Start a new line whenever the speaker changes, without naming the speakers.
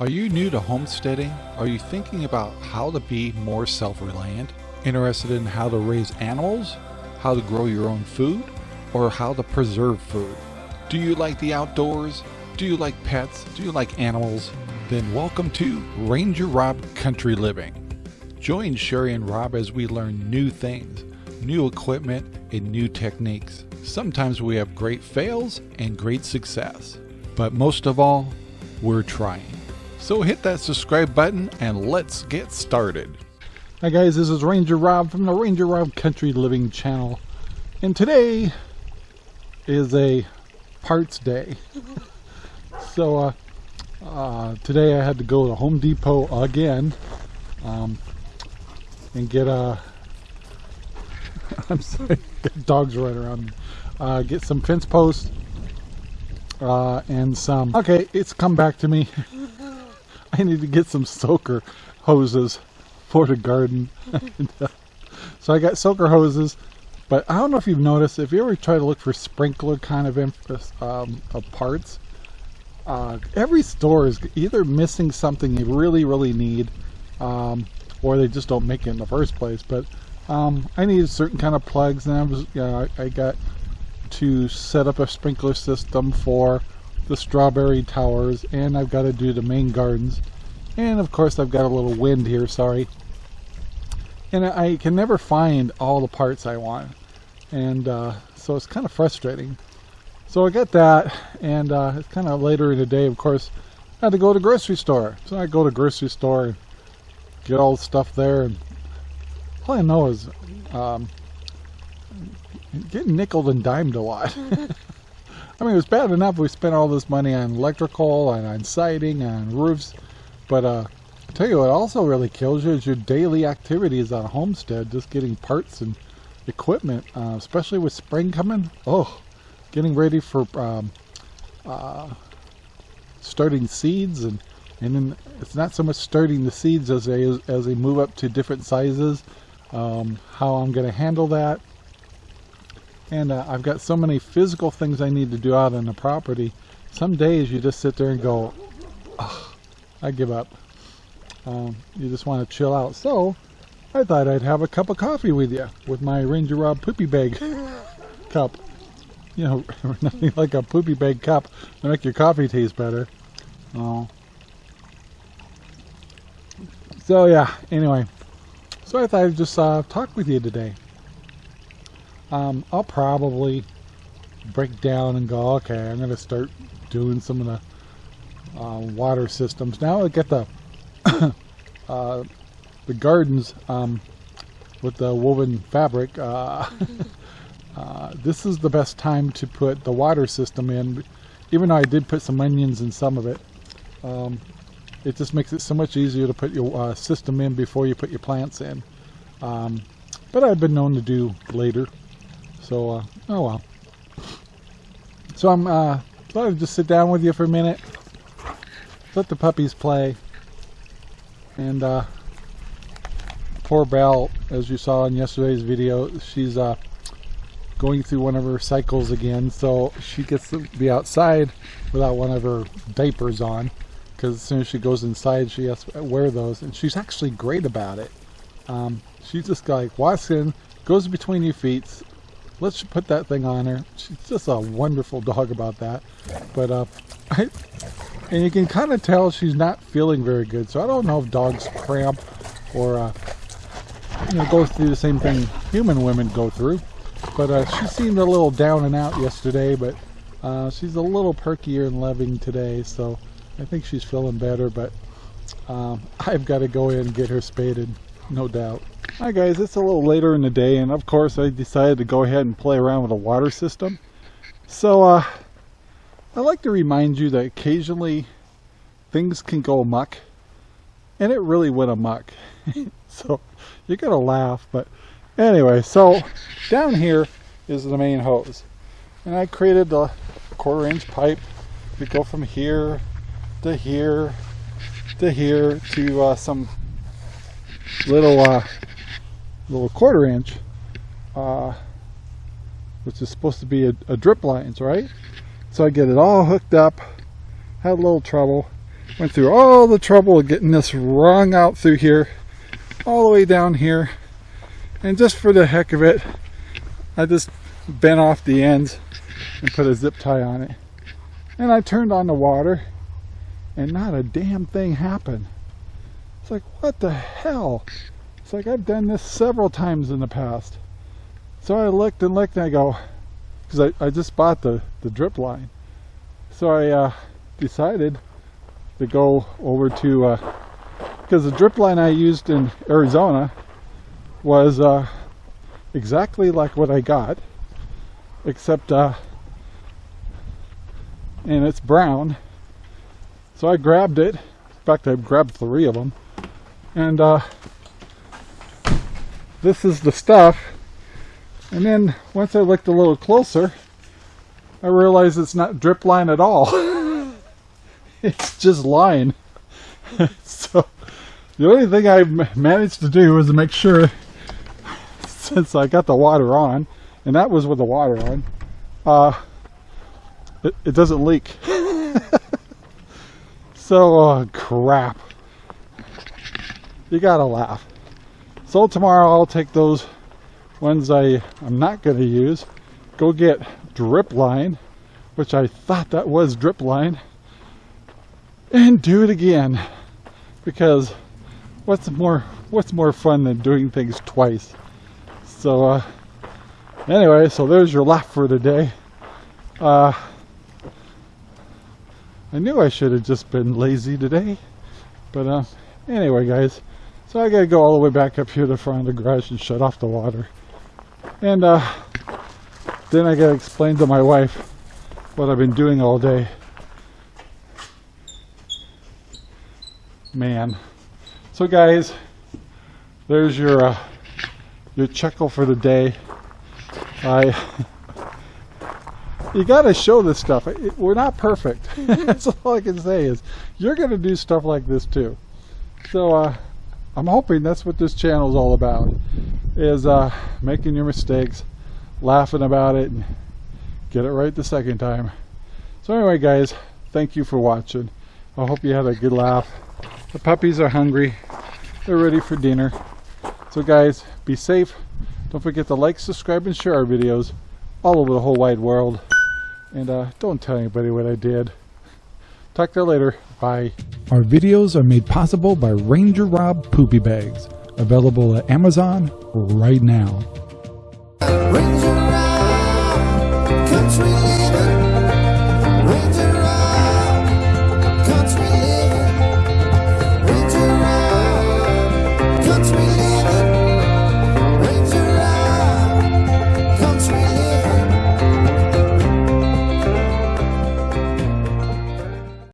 Are you new to homesteading? Are you thinking about how to be more self reliant? Interested in how to raise animals? How to grow your own food? Or how to preserve food? Do you like the outdoors? Do you like pets? Do you like animals? Then welcome to Ranger Rob Country Living. Join Sherry and Rob as we learn new things, new equipment, and new techniques. Sometimes we have great fails and great success. But most of all, we're trying. So hit that subscribe button and let's get started. Hi guys, this is Ranger Rob from the Ranger Rob Country Living channel. And today is a parts day. so uh, uh, today I had to go to Home Depot again um, and get a I'm sorry, dogs running around. Uh, get some fence posts uh, and some. Okay, it's come back to me. I need to get some soaker hoses for the garden. so I got soaker hoses, but I don't know if you've noticed, if you ever try to look for sprinkler kind of, um, of parts, uh, every store is either missing something you really, really need, um, or they just don't make it in the first place. But um, I needed certain kind of plugs, and I was, you know, I, I got to set up a sprinkler system for the strawberry towers and I've got to do the main gardens. And of course I've got a little wind here sorry. And I can never find all the parts I want. And uh, so it's kind of frustrating. So I got that and uh, it's kind of later in the day of course I had to go to grocery store. So I go to grocery store and get all the stuff there and all I know is um, getting nickel and dimed a lot I mean, it was bad enough we spent all this money on electrical and on siding and roofs, but uh, I tell you what also really kills you is your daily activities on a homestead, just getting parts and equipment, uh, especially with spring coming. Oh, getting ready for um, uh, starting seeds and and then it's not so much starting the seeds as they as they move up to different sizes. Um, how I'm going to handle that and uh, I've got so many physical things I need to do out on the property. Some days you just sit there and go, I give up. Um, you just want to chill out. So I thought I'd have a cup of coffee with you with my Ranger Rob poopy bag cup. You know, nothing like a poopy bag cup to make your coffee taste better. Oh. So yeah, anyway. So I thought I'd just uh, talk with you today um, I'll probably break down and go, okay, I'm going to start doing some of the uh, water systems. Now I get the uh, the gardens um, with the woven fabric. Uh, uh, this is the best time to put the water system in. Even though I did put some onions in some of it, um, it just makes it so much easier to put your uh, system in before you put your plants in. Um, but I've been known to do later. So, uh, oh well. So I'm, uh, thought I'd just sit down with you for a minute, let the puppies play, and, uh, poor Belle, as you saw in yesterday's video, she's, uh, going through one of her cycles again, so she gets to be outside without one of her diapers on, because as soon as she goes inside, she has to wear those, and she's actually great about it. Um, she's just like, walks in, goes between your feet, let's put that thing on her. She's just a wonderful dog about that. But, uh, I, and you can kind of tell she's not feeling very good. So I don't know if dogs cramp or, uh, you know, go through the same thing human women go through. But uh, she seemed a little down and out yesterday, but uh, she's a little perkier and loving today. So I think she's feeling better, but um, I've got to go in and get her spaded, no doubt. Hi guys, it's a little later in the day and of course I decided to go ahead and play around with a water system. So uh, I like to remind you that occasionally things can go amok and it really went amok. so you're gonna laugh but anyway so down here is the main hose and I created a quarter inch pipe to go from here to here to here to uh, some little uh, little quarter inch, uh, which is supposed to be a, a drip lines, right? So I get it all hooked up, had a little trouble, went through all the trouble of getting this wrung out through here, all the way down here. And just for the heck of it, I just bent off the ends and put a zip tie on it. And I turned on the water and not a damn thing happened. It's like, what the hell? It's like I've done this several times in the past. So I looked and looked and I go, because I, I just bought the, the drip line. So I uh, decided to go over to, because uh, the drip line I used in Arizona was uh, exactly like what I got, except, uh, and it's brown. So I grabbed it. In fact, I grabbed three of them. And uh, this is the stuff. And then once I looked a little closer, I realized it's not drip line at all. it's just line. so the only thing I managed to do was to make sure, since I got the water on, and that was with the water on, uh, it, it doesn't leak. so, uh, crap. You gotta laugh. So tomorrow I'll take those ones I, I'm not going to use, go get drip line, which I thought that was drip line, and do it again. Because what's more what's more fun than doing things twice? So uh, anyway, so there's your laugh for today. Uh, I knew I should have just been lazy today, but uh, anyway, guys. So I gotta go all the way back up here to the front of the garage and shut off the water. And uh, then I gotta explain to my wife what I've been doing all day. Man. So guys, there's your uh, your chuckle for the day. I you got to show this stuff. We're not perfect. That's all I can say is you're going to do stuff like this too. So uh, I'm hoping that's what this channel is all about, is uh, making your mistakes, laughing about it, and get it right the second time. So anyway, guys, thank you for watching. I hope you had a good laugh. The puppies are hungry. They're ready for dinner. So guys, be safe. Don't forget to like, subscribe, and share our videos all over the whole wide world. And uh, don't tell anybody what I did. Talk to you later. Bye. Our videos are made possible by Ranger Rob Poopy Bags, available at Amazon right now. Ranger Rob,